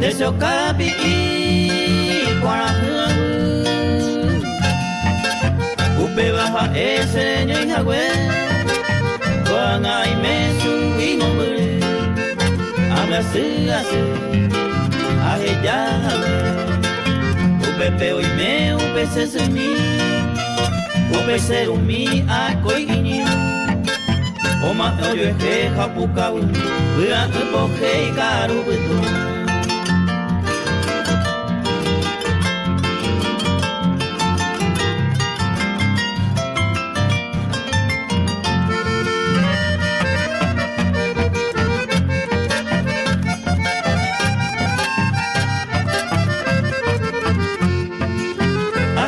de seu kabiki kwarangu upewa ha ese nyangwe kwanga imesu O amase ase o upepe oime upese semi upese umi akoigini Oma oyo eje hapuka a tu upo hei karu bitu.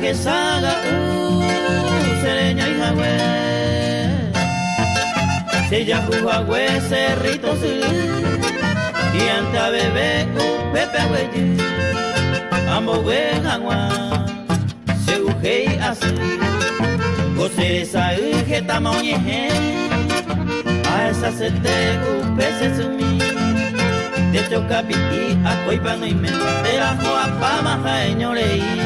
que salga uh, sereña y jagüe. ya jugagüe, cerrito, y a bebé, pepe güey, amo güey, agua, se y así, gocere que está tamañeje, a esa se te mi sumí. De piquí a coipano y me, de ajo a pama, leí.